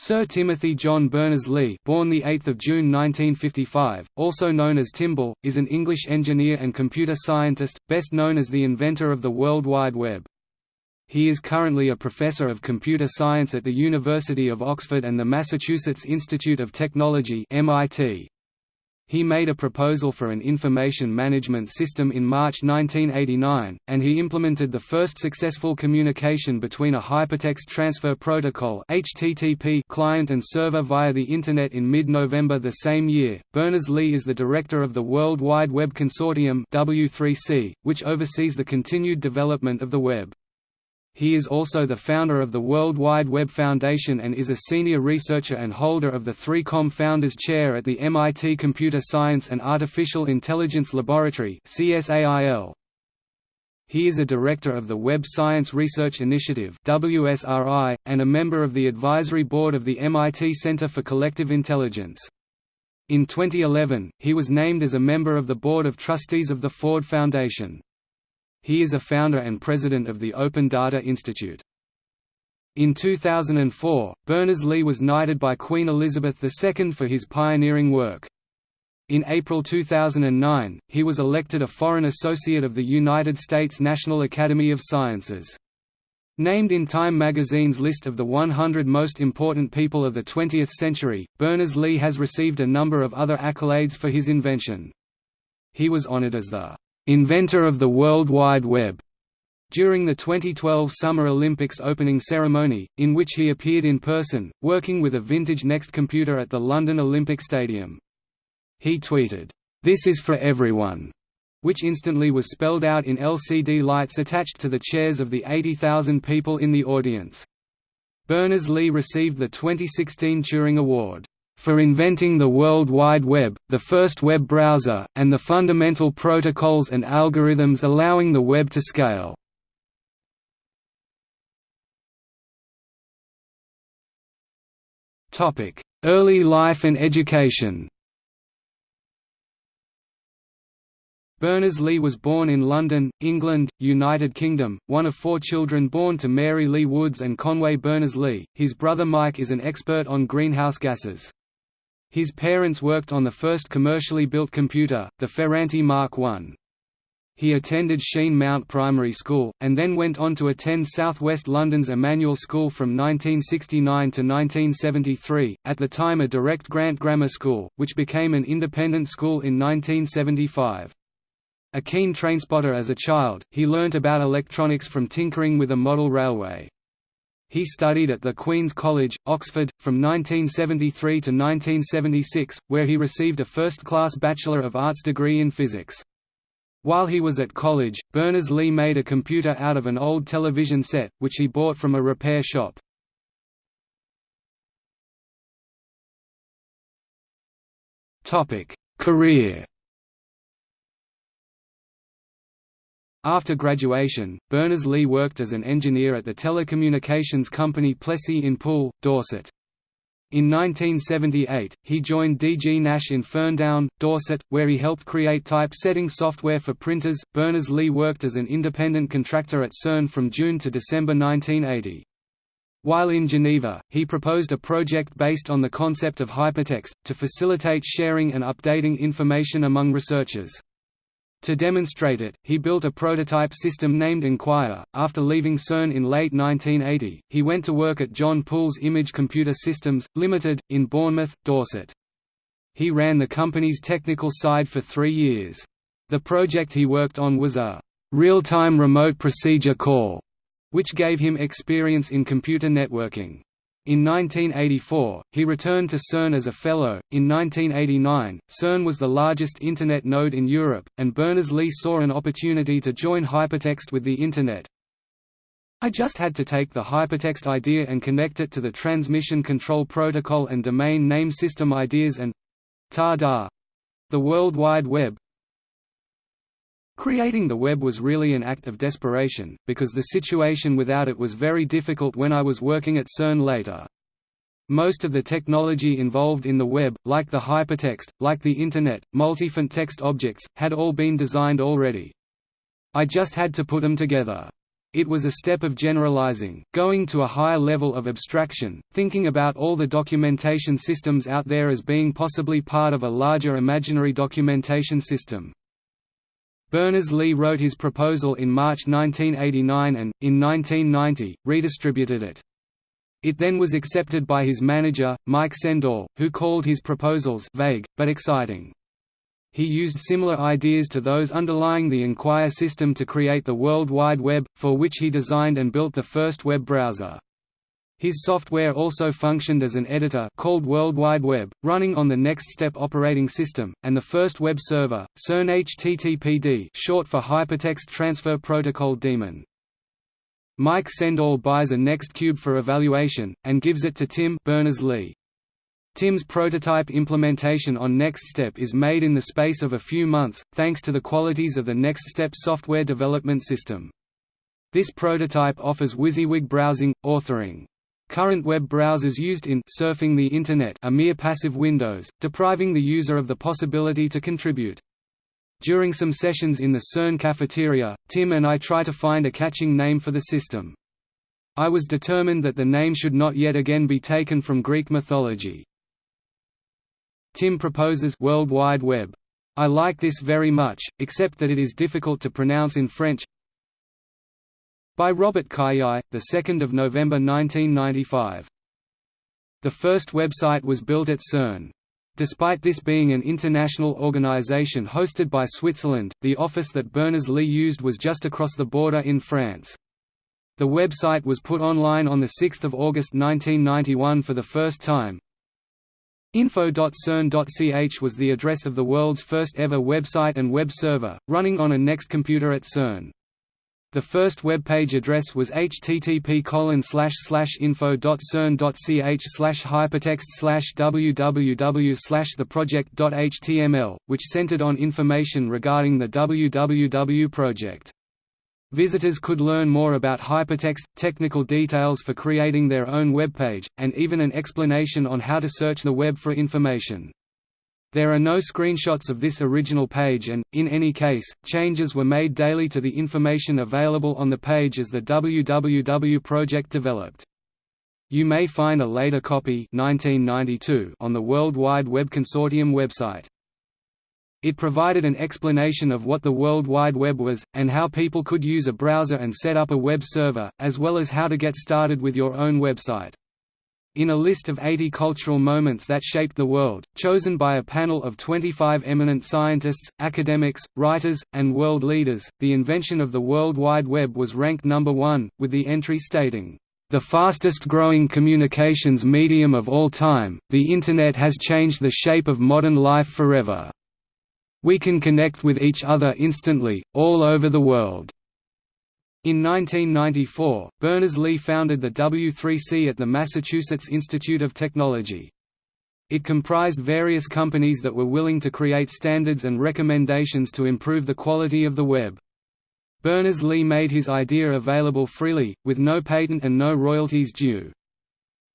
Sir Timothy John Berners-Lee born 8 June 1955, also known as TimBL, is an English engineer and computer scientist, best known as the inventor of the World Wide Web. He is currently a professor of computer science at the University of Oxford and the Massachusetts Institute of Technology MIT. He made a proposal for an information management system in March 1989, and he implemented the first successful communication between a hypertext transfer protocol (HTTP) client and server via the Internet in mid-November the same year. Berners-Lee is the director of the World Wide Web Consortium (W3C), which oversees the continued development of the web. He is also the founder of the World Wide Web Foundation and is a senior researcher and holder of the 3Com Founders Chair at the MIT Computer Science and Artificial Intelligence Laboratory CSAIL. He is a director of the Web Science Research Initiative WSRI, and a member of the advisory board of the MIT Center for Collective Intelligence. In 2011, he was named as a member of the Board of Trustees of the Ford Foundation. He is a founder and president of the Open Data Institute. In 2004, Berners-Lee was knighted by Queen Elizabeth II for his pioneering work. In April 2009, he was elected a Foreign Associate of the United States National Academy of Sciences. Named in Time magazine's list of the 100 most important people of the 20th century, Berners-Lee has received a number of other accolades for his invention. He was honored as the inventor of the World Wide Web, during the 2012 Summer Olympics opening ceremony, in which he appeared in person, working with a vintage Next computer at the London Olympic Stadium. He tweeted, "'This is for everyone' which instantly was spelled out in LCD lights attached to the chairs of the 80,000 people in the audience. Berners-Lee received the 2016 Turing Award for inventing the World Wide Web, the first web browser, and the fundamental protocols and algorithms allowing the web to scale. Early life and education Berners-Lee was born in London, England, United Kingdom, one of four children born to Mary Lee Woods and Conway Berners-Lee. His brother Mike is an expert on greenhouse gases. His parents worked on the first commercially built computer, the Ferranti Mark I. He attended Sheen Mount Primary School, and then went on to attend South West London's Emmanuel School from 1969 to 1973, at the time a direct grant grammar school, which became an independent school in 1975. A keen trainspotter as a child, he learnt about electronics from tinkering with a model railway. He studied at the Queen's College, Oxford, from 1973 to 1976, where he received a first-class Bachelor of Arts degree in physics. While he was at college, Berners-Lee made a computer out of an old television set, which he bought from a repair shop. Career After graduation, Berners-Lee worked as an engineer at the telecommunications company Plessey in Poole, Dorset. In 1978, he joined DG Nash in Ferndown, Dorset, where he helped create typesetting software for printers. Berners-Lee worked as an independent contractor at CERN from June to December 1980. While in Geneva, he proposed a project based on the concept of hypertext, to facilitate sharing and updating information among researchers. To demonstrate it, he built a prototype system named Enquire. After leaving CERN in late 1980, he went to work at John Poole's Image Computer Systems, Limited, in Bournemouth, Dorset. He ran the company's technical side for three years. The project he worked on was a real-time remote procedure call, which gave him experience in computer networking. In 1984, he returned to CERN as a fellow. In 1989, CERN was the largest Internet node in Europe, and Berners-Lee saw an opportunity to join hypertext with the Internet. I just had to take the hypertext idea and connect it to the transmission control protocol and domain name system ideas and ta-da! The World Wide Web, Creating the web was really an act of desperation, because the situation without it was very difficult when I was working at CERN later. Most of the technology involved in the web, like the hypertext, like the Internet, multifont text objects, had all been designed already. I just had to put them together. It was a step of generalizing, going to a higher level of abstraction, thinking about all the documentation systems out there as being possibly part of a larger imaginary documentation system. Berners-Lee wrote his proposal in March 1989 and, in 1990, redistributed it. It then was accepted by his manager, Mike Sendall, who called his proposals vague, but exciting. He used similar ideas to those underlying the Enquire system to create the World Wide Web, for which he designed and built the first web browser. His software also functioned as an editor called World Wide Web, running on the NextStep operating system, and the first web server, CERN HTTPD short for Hypertext Transfer Protocol Daemon. Mike Sendall buys a NextCube for evaluation, and gives it to Tim Berners-Lee. Tim's prototype implementation on NextStep is made in the space of a few months, thanks to the qualities of the NextStep software development system. This prototype offers WYSIWYG browsing, authoring. Current web browsers used in surfing the Internet are mere passive windows, depriving the user of the possibility to contribute. During some sessions in the CERN cafeteria, Tim and I try to find a catching name for the system. I was determined that the name should not yet again be taken from Greek mythology. Tim proposes World Wide Web. I like this very much, except that it is difficult to pronounce in French. By Robert Cailliau, the 2nd of November 1995. The first website was built at CERN. Despite this being an international organization hosted by Switzerland, the office that Berners-Lee used was just across the border in France. The website was put online on 6 August 1991 for the first time, Info.cern.ch was the address of the world's first ever website and web server, running on a Next computer at CERN. The first web page address was http info.cern.ch hypertext www theproject.html, which centered on information regarding the www project. Visitors could learn more about hypertext, technical details for creating their own web page, and even an explanation on how to search the web for information. There are no screenshots of this original page and, in any case, changes were made daily to the information available on the page as the www project developed. You may find a later copy 1992 on the World Wide Web Consortium website. It provided an explanation of what the World Wide Web was, and how people could use a browser and set up a web server, as well as how to get started with your own website. In a list of 80 cultural moments that shaped the world, chosen by a panel of 25 eminent scientists, academics, writers, and world leaders, the invention of the World Wide Web was ranked number one, with the entry stating, "...the fastest growing communications medium of all time, the Internet has changed the shape of modern life forever." We can connect with each other instantly, all over the world." In 1994, Berners-Lee founded the W3C at the Massachusetts Institute of Technology. It comprised various companies that were willing to create standards and recommendations to improve the quality of the web. Berners-Lee made his idea available freely, with no patent and no royalties due.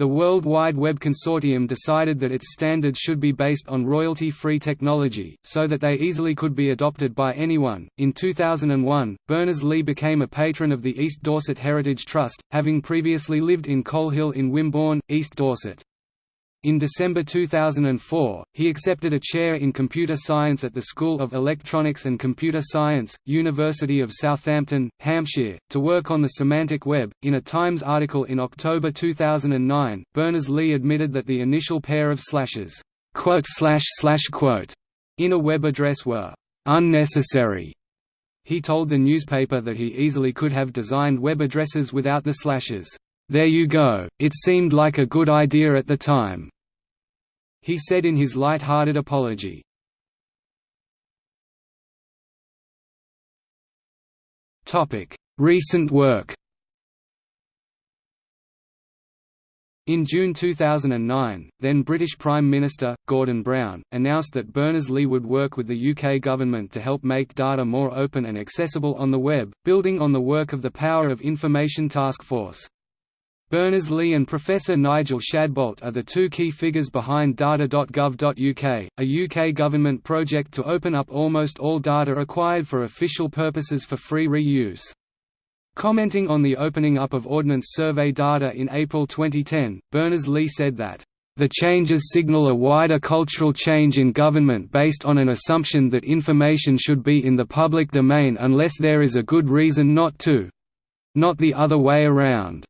The World Wide Web Consortium decided that its standards should be based on royalty-free technology, so that they easily could be adopted by anyone. In 2001, Berners-Lee became a patron of the East Dorset Heritage Trust, having previously lived in Colehill in Wimborne, East Dorset. In December 2004, he accepted a chair in computer science at the School of Electronics and Computer Science, University of Southampton, Hampshire, to work on the semantic web. In a Times article in October 2009, Berners-Lee admitted that the initial pair of slashes, quote slash slash quote, in a web address were unnecessary. He told the newspaper that he easily could have designed web addresses without the slashes. There you go, it seemed like a good idea at the time," he said in his light-hearted apology. Recent work In June 2009, then British Prime Minister, Gordon Brown, announced that Berners-Lee would work with the UK government to help make data more open and accessible on the web, building on the work of the Power of Information Task Force. Berners-Lee and Professor Nigel Shadbolt are the two key figures behind data.gov.uk, a UK government project to open up almost all data acquired for official purposes for free reuse. Commenting on the opening up of Ordnance Survey data in April 2010, Berners-Lee said that, "...the changes signal a wider cultural change in government based on an assumption that information should be in the public domain unless there is a good reason not to—not the other way around."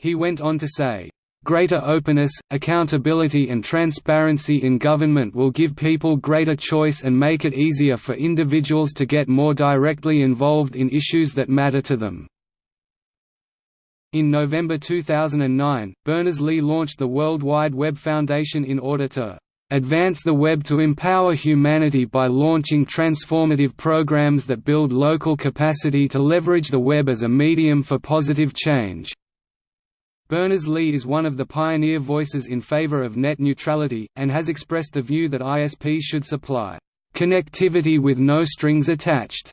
He went on to say, Greater openness, accountability and transparency in government will give people greater choice and make it easier for individuals to get more directly involved in issues that matter to them. In November 2009, Berners-Lee launched the World Wide Web Foundation in order to advance the web to empower humanity by launching transformative programs that build local capacity to leverage the web as a medium for positive change. Berners-Lee is one of the pioneer voices in favor of net neutrality, and has expressed the view that ISPs should supply connectivity with no strings attached,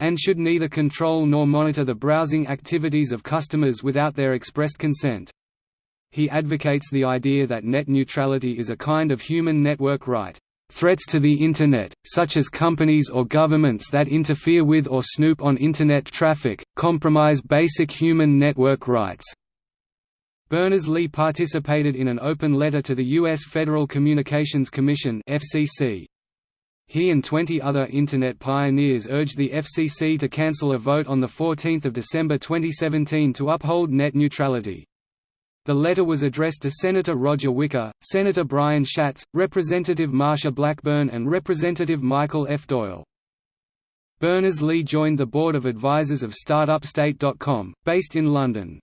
and should neither control nor monitor the browsing activities of customers without their expressed consent. He advocates the idea that net neutrality is a kind of human network right. Threats to the Internet, such as companies or governments that interfere with or snoop on Internet traffic, compromise basic human network rights. Berners-Lee participated in an open letter to the U.S. Federal Communications Commission FCC. He and 20 other Internet pioneers urged the FCC to cancel a vote on 14 December 2017 to uphold net neutrality. The letter was addressed to Senator Roger Wicker, Senator Brian Schatz, Representative Marsha Blackburn and Representative Michael F. Doyle. Berners-Lee joined the board of advisors of StartupState.com, based in London.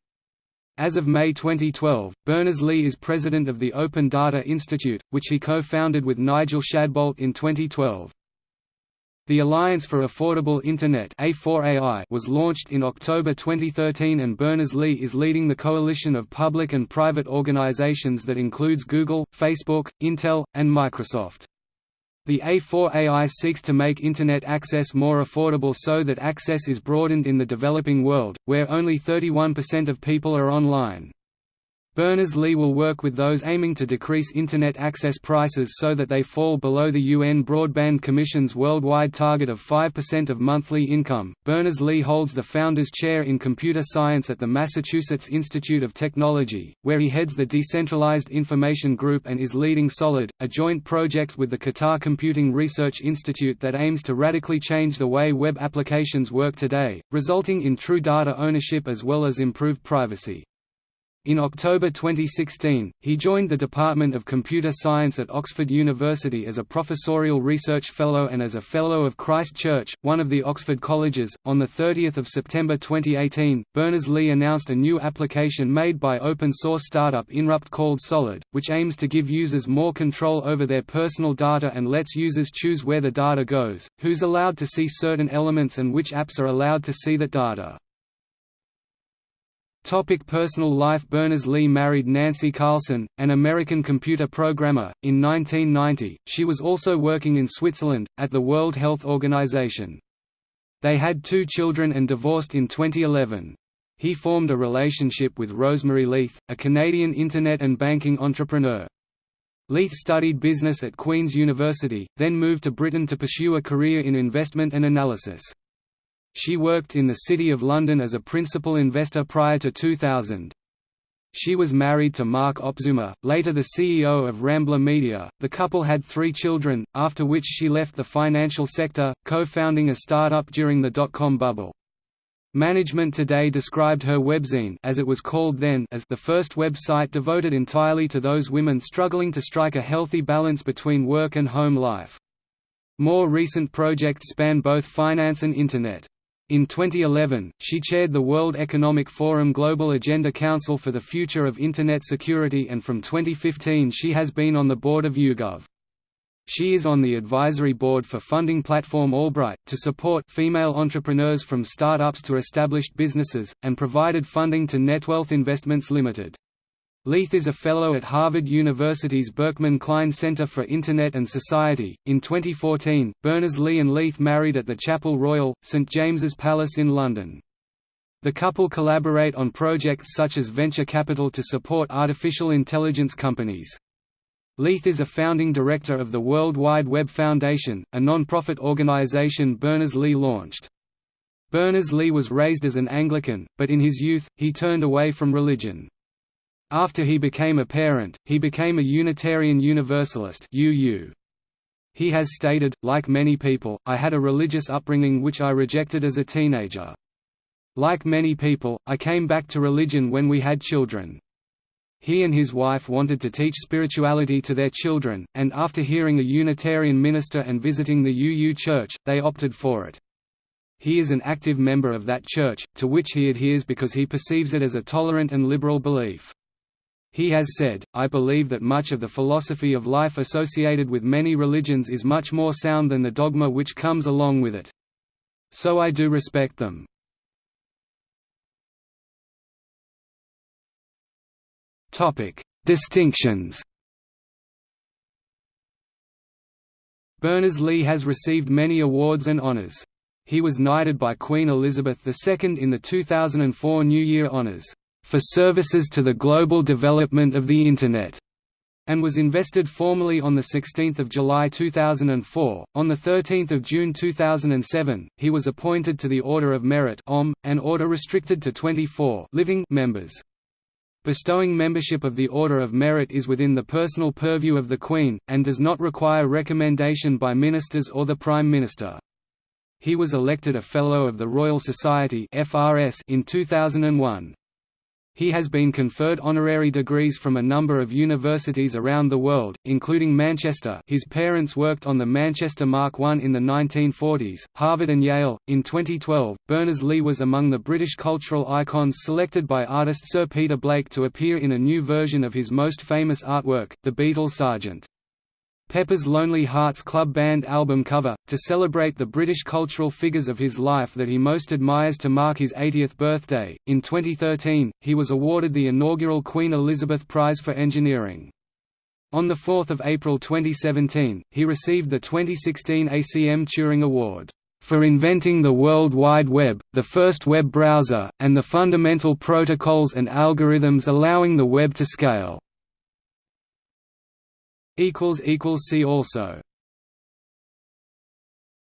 As of May 2012, Berners-Lee is president of the Open Data Institute, which he co-founded with Nigel Shadbolt in 2012. The Alliance for Affordable Internet A4AI was launched in October 2013 and Berners-Lee is leading the coalition of public and private organizations that includes Google, Facebook, Intel, and Microsoft. The A4AI seeks to make Internet access more affordable so that access is broadened in the developing world, where only 31% of people are online. Berners-Lee will work with those aiming to decrease Internet access prices so that they fall below the UN Broadband Commission's worldwide target of 5% of monthly income. Berners-Lee holds the Founders Chair in Computer Science at the Massachusetts Institute of Technology, where he heads the Decentralized Information Group and is leading SOLID, a joint project with the Qatar Computing Research Institute that aims to radically change the way web applications work today, resulting in true data ownership as well as improved privacy. In October 2016, he joined the Department of Computer Science at Oxford University as a professorial research fellow and as a Fellow of Christ Church, one of the Oxford colleges. On 30 September 2018, Berners-Lee announced a new application made by open source startup Inrupt called Solid, which aims to give users more control over their personal data and lets users choose where the data goes, who's allowed to see certain elements and which apps are allowed to see that data. Topic personal life Berners-Lee married Nancy Carlson, an American computer programmer, in 1990. She was also working in Switzerland, at the World Health Organization. They had two children and divorced in 2011. He formed a relationship with Rosemary Leith, a Canadian Internet and banking entrepreneur. Leith studied business at Queen's University, then moved to Britain to pursue a career in investment and analysis. She worked in the City of London as a principal investor prior to 2000. She was married to Mark Opzoomer, later the CEO of Rambler Media. The couple had three children, after which she left the financial sector, co-founding a startup during the dot-com bubble. Management Today described her webzine as it was called then as the first website devoted entirely to those women struggling to strike a healthy balance between work and home life. More recent projects span both finance and Internet. In 2011, she chaired the World Economic Forum Global Agenda Council for the Future of Internet Security and from 2015 she has been on the board of YouGov. She is on the advisory board for funding platform Allbright, to support female entrepreneurs from startups to established businesses, and provided funding to Netwealth Investments Limited. Leith is a fellow at Harvard University's Berkman Klein Center for Internet and Society. In 2014, Berners-Lee and Leith married at the Chapel Royal, St James's Palace in London. The couple collaborate on projects such as venture capital to support artificial intelligence companies. Leith is a founding director of the World Wide Web Foundation, a non-profit organization Berners-Lee launched. Berners-Lee was raised as an Anglican, but in his youth, he turned away from religion. After he became a parent, he became a Unitarian Universalist UU. He has stated, like many people, I had a religious upbringing which I rejected as a teenager. Like many people, I came back to religion when we had children. He and his wife wanted to teach spirituality to their children, and after hearing a Unitarian minister and visiting the UU Church, they opted for it. He is an active member of that church, to which he adheres because he perceives it as a tolerant and liberal belief. He has said, I believe that much of the philosophy of life associated with many religions is much more sound than the dogma which comes along with it. So I do respect them. Distinctions Berners-Lee has received many awards and honors. He was knighted by Queen Elizabeth II in the 2004 New Year Honors for services to the global development of the Internet and was invested formally on 16 July 2004. On 13 June 2007, he was appointed to the Order of Merit OM, an order restricted to 24 living members. Bestowing membership of the Order of Merit is within the personal purview of the Queen, and does not require recommendation by ministers or the Prime Minister. He was elected a Fellow of the Royal Society in 2001. He has been conferred honorary degrees from a number of universities around the world, including Manchester his parents worked on the Manchester Mark I in the 1940s, Harvard and Yale. In 2012, Berners-Lee was among the British cultural icons selected by artist Sir Peter Blake to appear in a new version of his most famous artwork, The Beatles' Sgt. Pepper's Lonely Hearts Club Band album cover, to celebrate the British cultural figures of his life that he most admires to mark his 80th birthday. In 2013, he was awarded the inaugural Queen Elizabeth Prize for Engineering. On 4 April 2017, he received the 2016 ACM Turing Award for inventing the World Wide Web, the first web browser, and the fundamental protocols and algorithms allowing the web to scale. See also